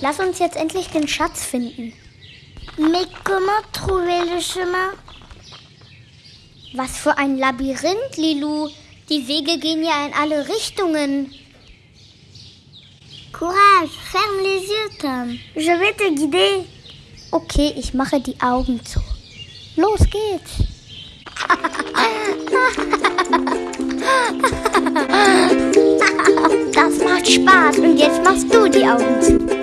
Lass uns jetzt endlich den Schatz finden. Mais comment trouver le chemin Was für ein Labyrinth, Lilou. Die Wege gehen ja in alle Richtungen. Courage, ferme les yeux, Tom. Je vais te guider. Okay, ich mache die Augen zu. Los geht's. Das macht Spaß und jetzt machst du die Augen zu.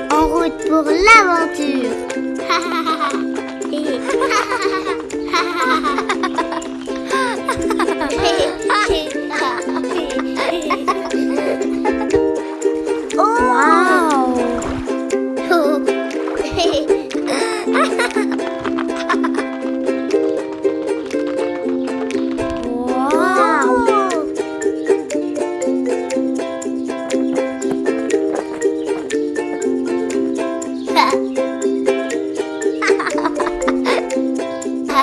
Pour l'aventure.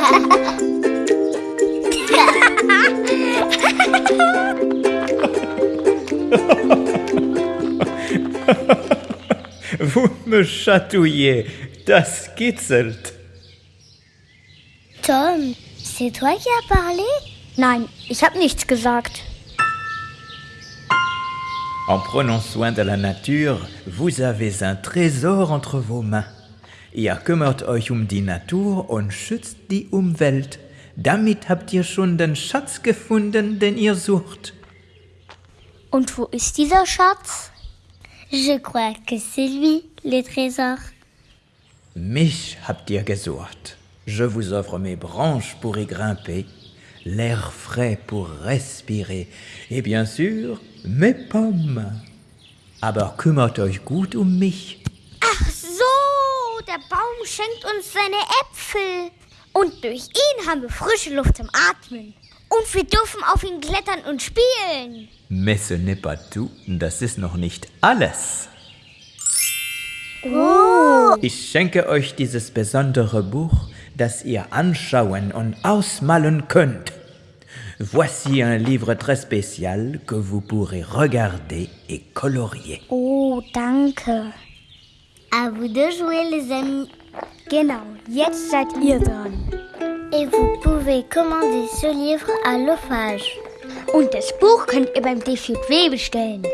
Vous me chatouillez, das kitzelt. Tom, c'est toi qui as parlé? Nein, ich habe nichts gesagt. En prenant soin de la Natur, vous avez un Tresor entre vos mains. Ihr kümmert euch um die Natur und schützt die Umwelt. Damit habt ihr schon den Schatz gefunden, den ihr sucht. Und wo ist dieser Schatz? Je crois que c'est lui, le trésor. Mich habt ihr gesucht. Je vous offre mes branches pour y grimper, l'air frais pour respirer et bien sûr mes pommes. Aber kümmert euch gut um mich. Ach der Baum schenkt uns seine Äpfel. Und durch ihn haben wir frische Luft zum Atmen. Und wir dürfen auf ihn klettern und spielen. Mais ce n'est pas tout, das ist noch nicht alles. Ich schenke euch dieses besondere Buch, das ihr anschauen und ausmalen könnt. Voici un livre très spécial que vous pourrez regarder et colorier. Oh, danke. À vous de jouer, les amis. Genau, jetzt seid ihr dran. Et vous pouvez commander ce livre à l'ophage. Und das Buch könnt ihr beim DVW bestellen.